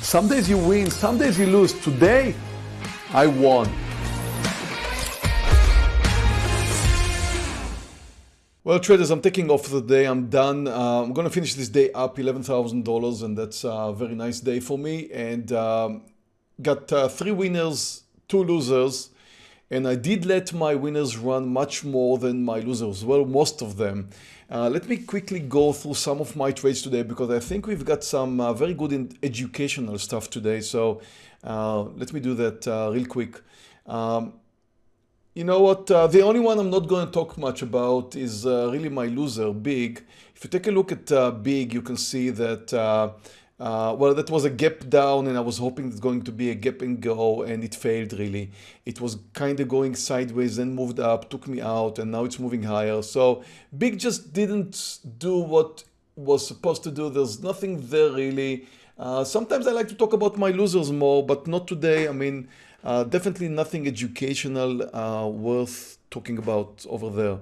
Some days you win, some days you lose. Today, I won. Well, traders, I'm taking off the day. I'm done. Uh, I'm going to finish this day up $11,000, and that's a very nice day for me. And um, got uh, three winners, two losers. And I did let my winners run much more than my losers, well, most of them. Uh, let me quickly go through some of my trades today because I think we've got some uh, very good educational stuff today. So uh, let me do that uh, real quick. Um, you know what? Uh, the only one I'm not going to talk much about is uh, really my loser, Big. If you take a look at Big, you can see that, uh, well, that was a gap down and I was hoping it's going to be a gap and go and it failed really. It was kind of going sideways, then moved up, took me out and now it's moving higher. So Big just didn't do what was supposed to do. There's nothing there really. Uh, sometimes I like to talk about my losers more, but not today. I mean, uh, definitely nothing educational uh, worth talking about over there.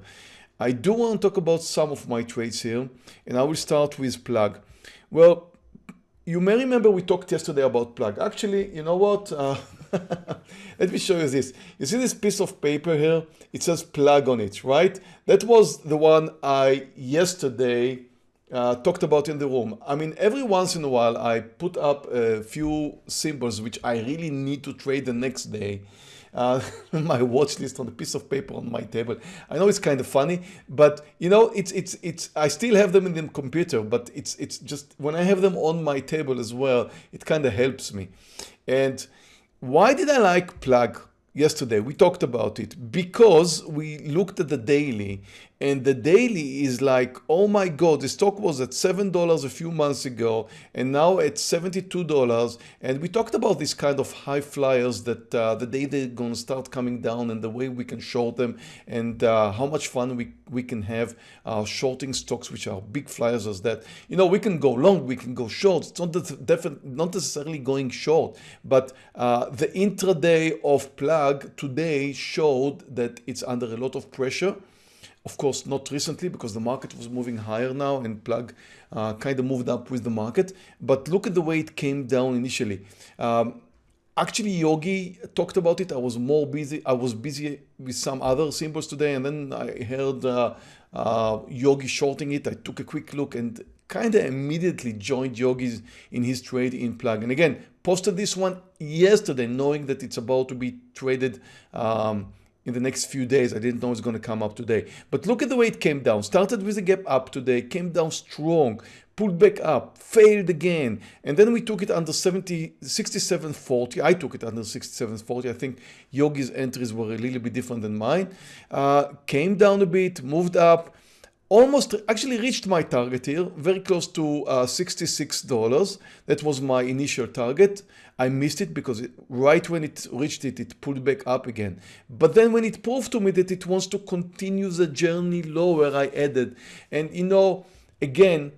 I do want to talk about some of my trades here and I will start with plug. Well, you may remember we talked yesterday about plug. Actually, you know what? Uh, let me show you this. You see this piece of paper here? It says plug on it, right? That was the one I yesterday uh, talked about in the room. I mean, every once in a while, I put up a few symbols which I really need to trade the next day. Uh, my watch list on a piece of paper on my table. I know it's kind of funny, but you know, it's it's it's. I still have them in the computer, but it's it's just when I have them on my table as well, it kind of helps me. And why did I like plug? yesterday we talked about it because we looked at the daily and the daily is like oh my god the stock was at seven dollars a few months ago and now at 72 dollars. And we talked about these kind of high flyers that uh, the day they're going to start coming down and the way we can short them and uh, how much fun we we can have uh, shorting stocks which are big flyers as that. You know we can go long we can go short. It's not definitely not necessarily going short but uh, the intraday of plug today showed that it's under a lot of pressure of course, not recently because the market was moving higher now and plug uh, kind of moved up with the market. But look at the way it came down initially. Um, actually, Yogi talked about it. I was more busy. I was busy with some other symbols today. And then I heard uh, uh, Yogi shorting it. I took a quick look and kind of immediately joined Yogi's in his trade in plug. And again, posted this one yesterday, knowing that it's about to be traded um, in the next few days. I didn't know it's going to come up today. But look at the way it came down. Started with a gap up today, came down strong, pulled back up, failed again. And then we took it under 70, 67.40. I took it under 67.40. I think Yogi's entries were a little bit different than mine. Uh, came down a bit, moved up, almost actually reached my target here, very close to uh, $66. That was my initial target. I missed it because it, right when it reached it, it pulled back up again. But then when it proved to me that it wants to continue the journey lower, I added. And you know, again,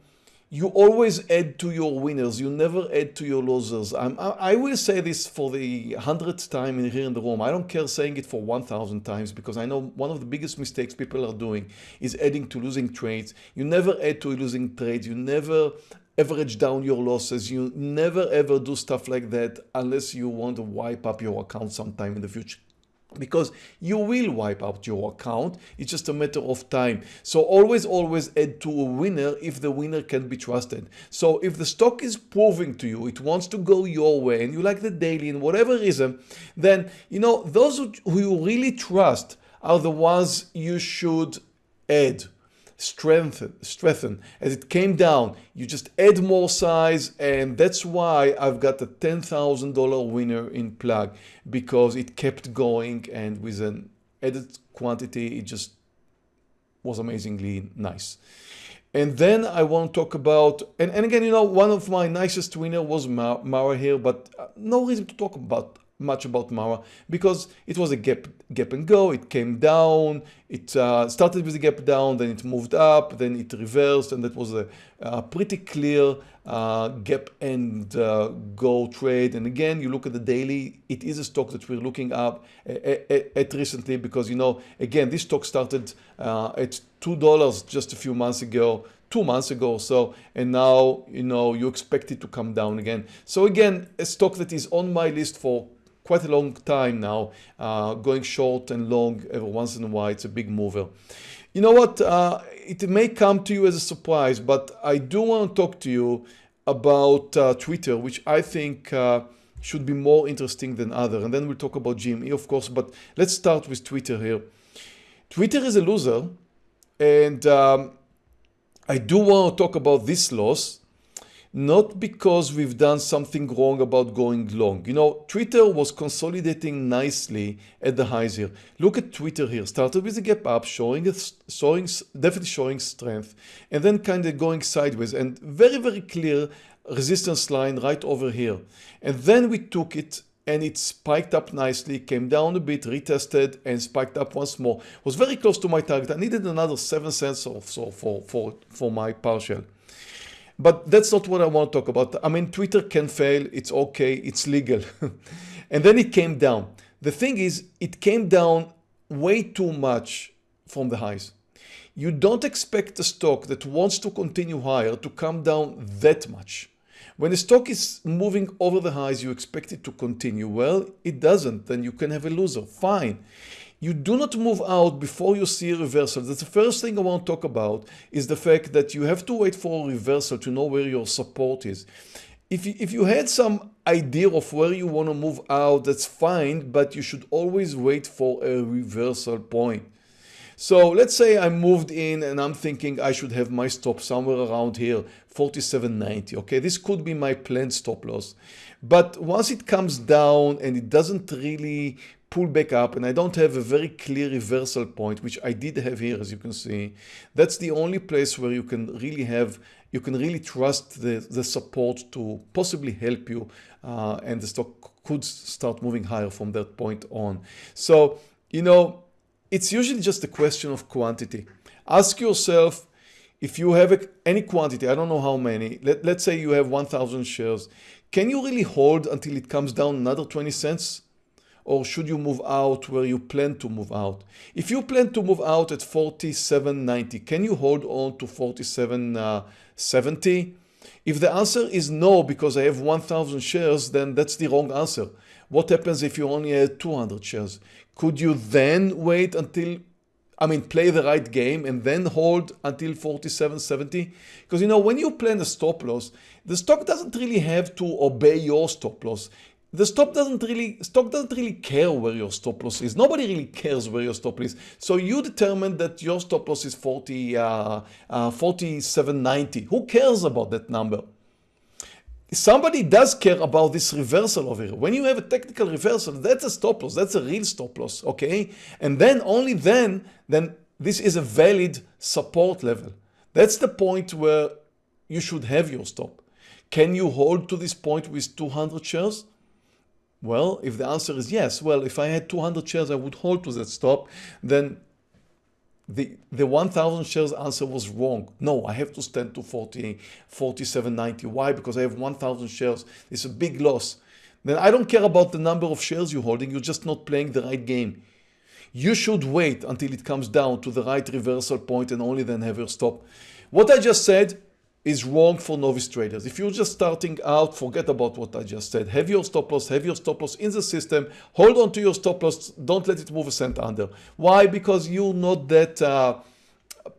you always add to your winners. You never add to your losers. I'm, i will say this for the hundredth time in here in the room. I don't care saying it for 1,000 times because I know one of the biggest mistakes people are doing is adding to losing trades. You never add to losing trades. You never average down your losses. You never ever do stuff like that unless you want to wipe up your account sometime in the future because you will wipe out your account. It's just a matter of time. So always, always add to a winner if the winner can be trusted. So if the stock is proving to you, it wants to go your way and you like the daily and whatever reason, then, you know, those who you really trust are the ones you should add strengthen, strengthen. As it came down, you just add more size and that's why I've got a $10,000 winner in plug because it kept going and with an added quantity, it just was amazingly nice. And then I want to talk about, and, and again, you know, one of my nicest winner was Mara here, but uh, no reason to talk about much about Mara because it was a gap, gap and go. It came down. It uh, started with a gap down, then it moved up, then it reversed, and that was a, a pretty clear uh, gap and uh, go trade. And again, you look at the daily, it is a stock that we're looking up at, at, recently because, you know, again, this stock started uh, at $2 just a few months ago, two months ago or so, and now you know you expect it to come down again. So again, a stock that is on my list for quite a long time now, uh, going short and long every once in a while. It's a big mover. You know what? Uh, it may come to you as a surprise, but I do want to talk to you about uh, Twitter, which I think uh, should be more interesting than other. And then we'll talk about GME, of course, but let's start with Twitter here. Twitter is a loser, and um, I do want to talk about this loss, not because we've done something wrong about going long. You know, Twitter was consolidating nicely at the highs here. Look at Twitter here. Started with a gap up, showing, showing definitely showing strength, and then kind of going sideways and very, very clear resistance line right over here. And then we took it and it spiked up nicely, came down a bit, retested and spiked up once more. Was very close to my target. I needed another 7 cents or so for, for, for my partial. But that's not what I want to talk about. I mean, Twitter can fail. It's okay. It's legal. and then it came down. The thing is, it came down way too much from the highs. You don't expect a stock that wants to continue higher to come down that much. When a stock is moving over the highs, you expect it to continue. Well, it doesn't. Then you can have a loser. Fine. You do not move out before you see a reversal. That's the first thing I want to talk about is the fact that you have to wait for a reversal to know where your support is. If you, if you had some idea of where you want to move out, that's fine, but you should always wait for a reversal point. So let's say I moved in and I'm thinking I should have my stop somewhere around here, 47.90. Okay, this could be my planned stop loss. But once it comes down and it doesn't really pull back up and I don't have a very clear reversal point, which I did have here, as you can see, that's the only place where you can really have, you can really trust the, the support to possibly help you uh, and the stock could start moving higher from that point on. So, you know, it's usually just a question of quantity. Ask yourself if you have any quantity, I don't know how many, let, let's say you have 1000 shares, can you really hold until it comes down another 20 cents? Or should you move out where you plan to move out? If you plan to move out at 47.90, can you hold on to 47.70? Uh, if the answer is no because I have 1000 shares, then that's the wrong answer. What happens if you only have 200 shares? Could you then wait until, I mean, play the right game and then hold until 47.70? Because, you know, when you plan a stop loss, the stock doesn't really have to obey your stop loss. The stop doesn't really, stock doesn't really care where your stop loss is. Nobody really cares where your stop loss is. So you determine that your stop loss is 40, uh, uh, 47.90. Who cares about that number? somebody does care about this reversal over here. When you have a technical reversal, that's a stop loss. That's a real stop loss, okay? And then only then, then this is a valid support level. That's the point where you should have your stop. Can you hold to this point with 200 shares? Well, if the answer is yes, well, if I had 200 shares, I would hold to that stop, then the, the 1000 shares answer was wrong. No, I have to stand to 40, 47.90. Why? Because I have 1000 shares. It's a big loss. Then I don't care about the number of shares you're holding. You're just not playing the right game. You should wait until it comes down to the right reversal point and only then have your stop. What I just said is wrong for novice traders. If you're just starting out, forget about what I just said. Have your stop loss, have your stop loss in the system. Hold on to your stop loss. Don't let it move a cent under. Why? Because you're not that uh,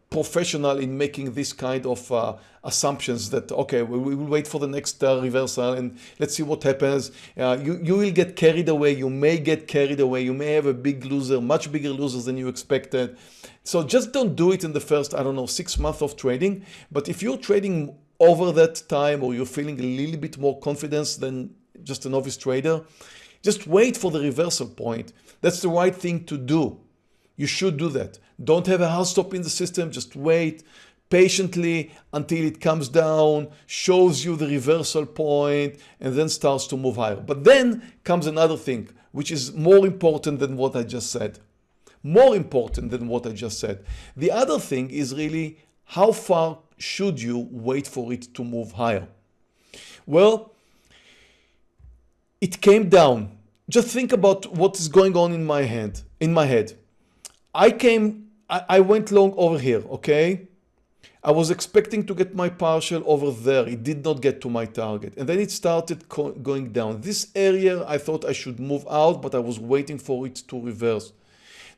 professional in making this kind of uh, assumptions that, okay, we, we, will wait for the next uh, reversal and let's see what happens. Uh, you, you will get carried away. You may get carried away. You may have a big loser, much bigger losers than you expected. So just don't do it in the first, I don't know, six months of trading. But if you're trading over that time or you're feeling a little bit more confidence than just a novice trader, just wait for the reversal point. That's the right thing to do. You should do that. Don't have a house stop in the system. Just wait patiently until it comes down, shows you the reversal point, and then starts to move higher. But then comes another thing, which is more important than what I just said more important than what I just said. The other thing is really how far should you wait for it to move higher? Well, it came down. Just think about what is going on in my head. In my head, I came, I, I went long over here. Okay, I was expecting to get my partial over there. It did not get to my target. And then it started going down. This area, I thought I should move out, but I was waiting for it to reverse.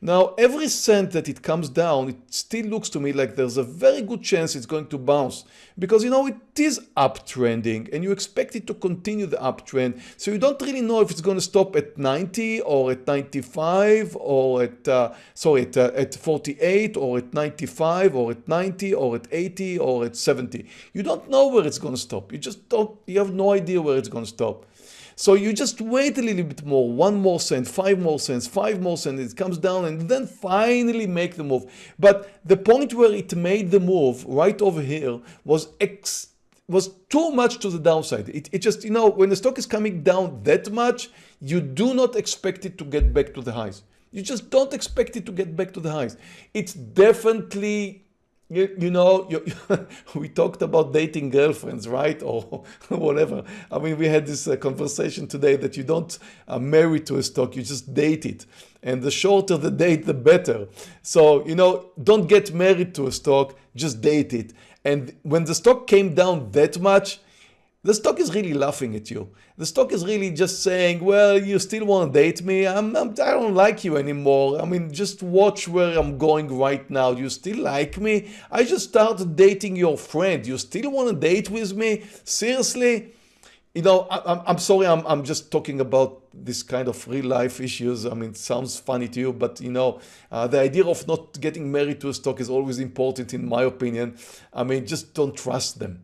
Now, every cent that it comes down, it still looks to me like there's a very good chance it's going to bounce because, you know, it is uptrending and you expect it to continue the uptrend. So you don't really know if it's going to stop at 90 or at 95 or at, uh, sorry, at, uh, at 48 or at 95 or at 90 or at 80 or at 70. You don't know where it's going to stop. You just don't, you have no idea where it's going to stop. So you just wait a little bit more, one more cent, five more cents, five more cents, it comes down and then finally make the move. But the point where it made the move right over here was X was too much to the downside. It, it just, you know, when the stock is coming down that much, you do not expect it to get back to the highs. You just don't expect it to get back to the highs. It's definitely you, you know, you, we talked about dating girlfriends, right? Or whatever. I mean, we had this uh, conversation today that you don't uh, marry to a stock, you just date it. And the shorter the date, the better. So, you know, don't get married to a stock, just date it. And when the stock came down that much, the stock is really laughing at you. The stock is really just saying, well, you still want to date me? I'm, I'm, I do not like you anymore. I mean, just watch where I'm going right now. You still like me? I just started dating your friend. You still want to date with me? Seriously? You know, I, am sorry, I'm, I'm just talking about this kind of real life issues. I mean, it sounds funny to you, but you know, uh, the idea of not getting married to a stock is always important in my opinion. I mean, just don't trust them.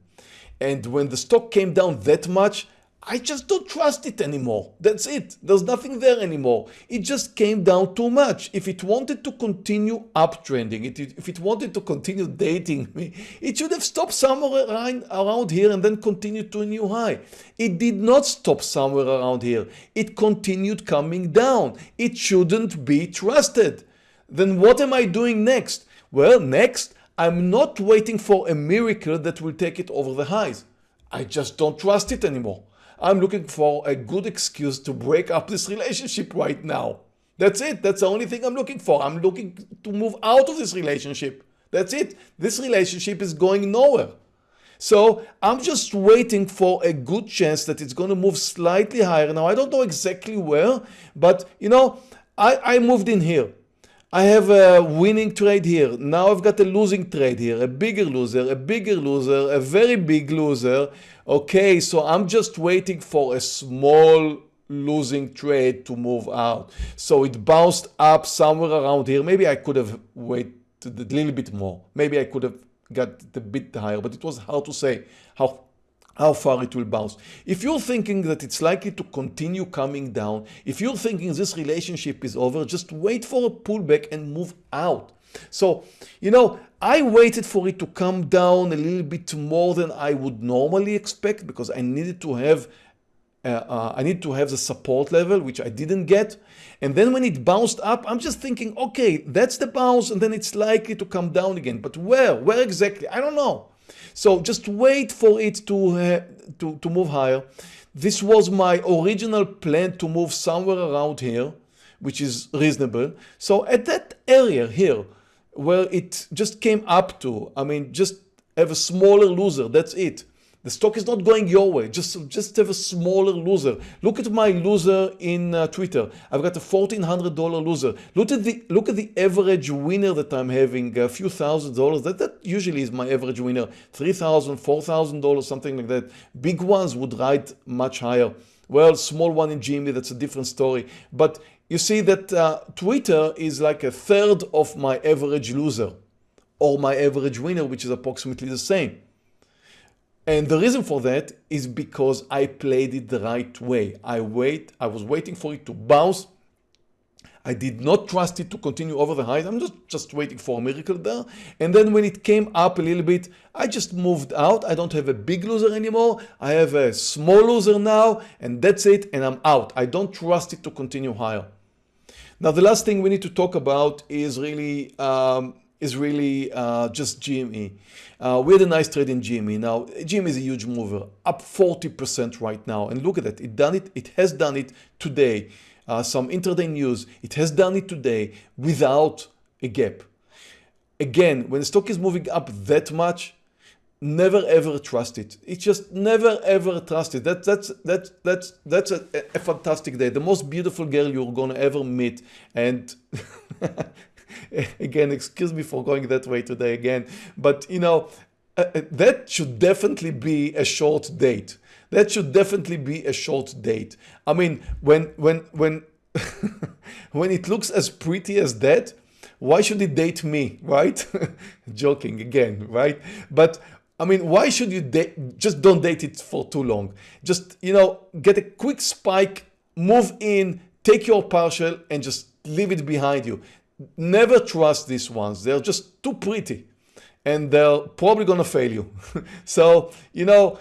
And when the stock came down that much, I just don't trust it anymore. That's it. There's nothing there anymore. It just came down too much. If it wanted to continue uptrending, it, if it wanted to continue dating me, it should have stopped somewhere around, around here and then continued to a new high. It did not stop somewhere around here. It continued coming down. It shouldn't be trusted. Then what am I doing next? Well, next, I'm not waiting for a miracle that will take it over the highs. I just don't trust it anymore. I'm looking for a good excuse to break up this relationship right now. That's it. That's the only thing I'm looking for. I'm looking to move out of this relationship. That's it. This relationship is going nowhere. So I'm just waiting for a good chance that it's going to move slightly higher. Now, I don't know exactly where, but you know, I, I moved in here. I have a winning trade here. Now I've got a losing trade here, a bigger loser, a bigger loser, a very big loser. Okay, so I'm just waiting for a small losing trade to move out. So it bounced up somewhere around here. Maybe I could have waited a little bit more. Maybe I could have got a bit higher, but it was hard to say how how far it will bounce. If you're thinking that it's likely to continue coming down, if you're thinking this relationship is over, just wait for a pullback and move out. So, you know, I waited for it to come down a little bit more than I would normally expect because I needed to have uh, uh, I need to have the support level, which I didn't get. And then when it bounced up, I'm just thinking, okay, that's the bounce, and then it's likely to come down again. But where? Where exactly? I don't know. So just wait for it to, uh, to, to move higher. This was my original plan to move somewhere around here, which is reasonable. So at that area here, where it just came up to, I mean, just have a smaller loser, that's it. The stock is not going your way. Just, just have a smaller loser. Look at my loser in uh, Twitter. I've got a $1,400 loser. Look at the look at the average winner that I'm having, a few thousand dollars. That, that usually is my average winner. $3,000, $4,000, something like that. Big ones would ride much higher. Well, small one in GME, that's a different story. But you see that uh, Twitter is like a third of my average loser or my average winner, which is approximately the same. And the reason for that is because I played it the right way. I wait, I was waiting for it to bounce. I did not trust it to continue over the highs. I'm just, just waiting for a miracle there. And then when it came up a little bit, I just moved out. I don't have a big loser anymore. I have a small loser now and that's it. And I'm out. I don't trust it to continue higher. Now, the last thing we need to talk about is really um, is really uh, just GME. Uh, we had a nice trade in GME. Now, GME is a huge mover, up 40% right now. And look at that, it done it, it has done it today. Uh, some intraday news, it has done it today without a gap. again, when the stock is moving up that much, never ever trust it. It's just never ever trust it. That, that's that's that's that's a, a fantastic day. The most beautiful girl you're gonna ever meet. And again, excuse me for going that way today again, but you know uh, uh that should definitely be a short date. That should definitely be a short date. I mean, when when when when it looks as pretty as that, why should it date me, right? Joking again, right? But I mean, why should you date? Just don't date it for too long. Just, you know, get a quick spike, move in, take your partial and just leave it behind you. Never trust these ones. They're just too pretty and they're probably going to fail you. so, you know,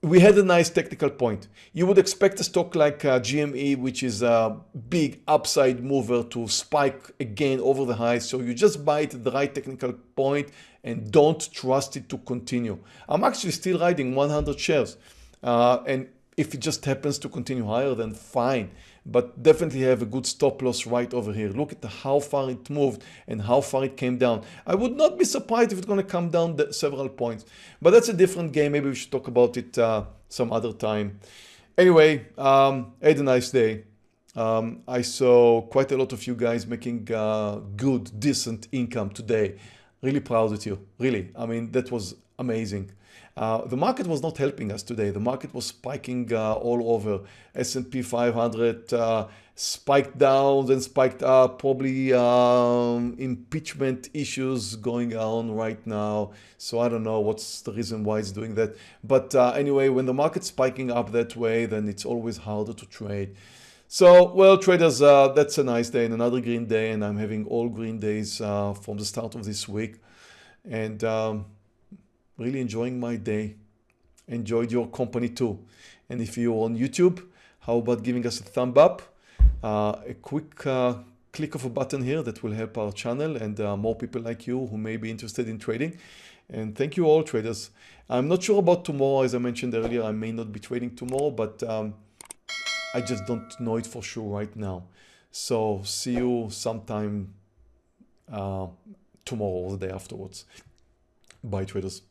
we had a nice technical point. You would expect a stock like uh, GME, which is a big upside mover to spike again over the highs. So you just buy it at the right technical point and don't trust it to continue. I'm actually still riding 100 shares. Uh, and if it just happens to continue higher, then fine. But definitely have a good stop loss right over here. Look at how far it moved and how far it came down. I would not be surprised if it's going to come down several points. But that's a different game. Maybe we should talk about it uh, some other time. Anyway, um, had a nice day. Um, I saw quite a lot of you guys making uh, good, decent income today. Really proud of you. Really. I mean, that was amazing. Uh, the market was not helping us today. The market was spiking uh, all over. S&P 500 uh, spiked down, then spiked up. Probably um, impeachment issues going on right now. So I don't know what's the reason why it's doing that. But uh, anyway, when the market's spiking up that way, then it's always harder to trade. So, well, traders, uh, that's a nice day and another green day, and I'm having all green days uh, from the start of this week. And um, really enjoying my day. Enjoyed your company too. And if you're on YouTube, how about giving us a thumb up? Uh, a quick uh, click of a button here that will help our channel and uh, more people like you who may be interested in trading. And thank you all traders. I'm not sure about tomorrow. As I mentioned earlier, I may not be trading tomorrow, but um, I just don't know it for sure right now. So see you sometime uh, tomorrow or the day afterwards. Bye traders.